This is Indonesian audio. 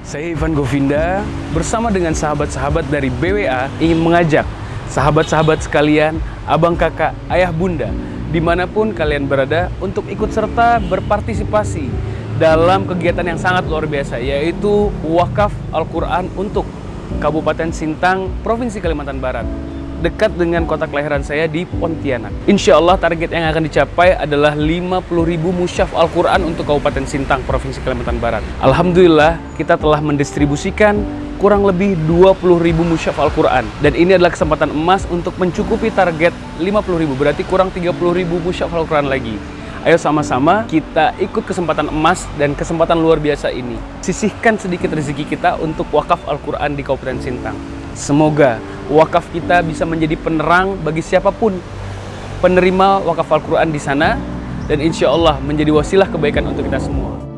Saya Ivan Govinda bersama dengan sahabat-sahabat dari BWA ingin mengajak sahabat-sahabat sekalian, abang kakak, ayah bunda, di mana pun kalian berada untuk ikut serta berpartisipasi dalam kegiatan yang sangat luar biasa yaitu wakaf Al-Quran untuk Kabupaten Sintang, Provinsi Kalimantan Barat dekat dengan kota kelahiran saya di Pontianak. Insya Allah target yang akan dicapai adalah 50.000 musyaf Al-Quran untuk Kabupaten Sintang, Provinsi Kalimantan Barat. Alhamdulillah kita telah mendistribusikan kurang lebih 20.000 musyaf Al-Quran. Dan ini adalah kesempatan emas untuk mencukupi target 50.000, berarti kurang 30.000 musyaf Al-Quran lagi. Ayo sama-sama kita ikut kesempatan emas dan kesempatan luar biasa ini. Sisihkan sedikit rezeki kita untuk wakaf Al-Quran di Kabupaten Sintang. Semoga wakaf kita bisa menjadi penerang bagi siapa pun penerima wakaf Al-Quran di sana dan insya Allah menjadi wasilah kebaikan untuk kita semua.